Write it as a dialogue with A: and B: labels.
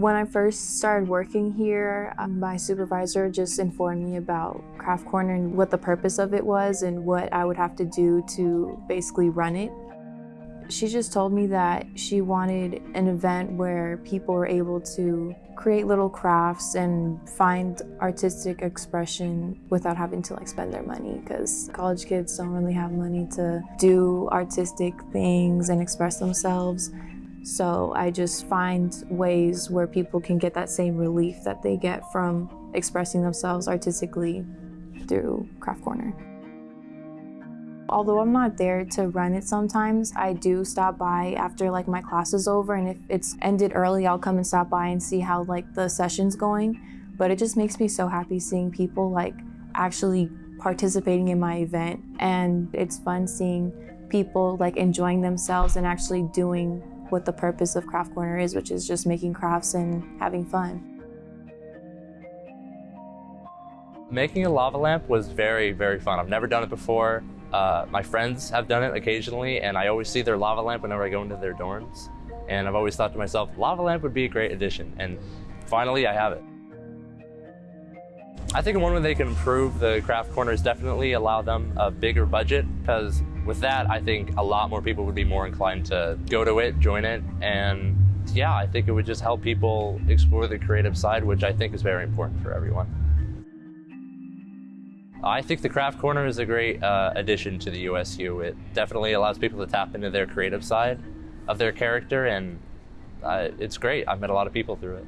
A: When I first started working here, um, my supervisor just informed me about Craft Corner and what the purpose of it was and what I would have to do to basically run it. She just told me that she wanted an event where people were able to create little crafts and find artistic expression without having to like spend their money because college kids don't really have money to do artistic things and express themselves. So I just find ways where people can get that same relief that they get from expressing themselves artistically through Craft Corner. Although I'm not there to run it sometimes, I do stop by after like my class is over and if it's ended early, I'll come and stop by and see how like the session's going. But it just makes me so happy seeing people like actually participating in my event and it's fun seeing people like enjoying themselves and actually doing what the purpose of Craft Corner is, which is just making crafts and having fun.
B: Making a lava lamp was very, very fun. I've never done it before. Uh, my friends have done it occasionally, and I always see their lava lamp whenever I go into their dorms. And I've always thought to myself, lava lamp would be a great addition. And finally, I have it. I think one way they can improve the craft corner is definitely allow them a bigger budget because with that, I think a lot more people would be more inclined to go to it, join it, and yeah, I think it would just help people explore the creative side, which I think is very important for everyone. I think the Craft Corner is a great uh, addition to the USU. It definitely allows people to tap into their creative side of their character, and uh, it's great. I've met a lot of people through it.